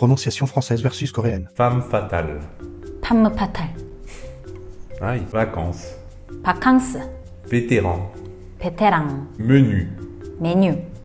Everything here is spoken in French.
Prononciation française versus coréenne. Femme fatale. femme fatale. Ah, Aïe. Vacances. 바캉스, Vétéran. 베테랑, Menu.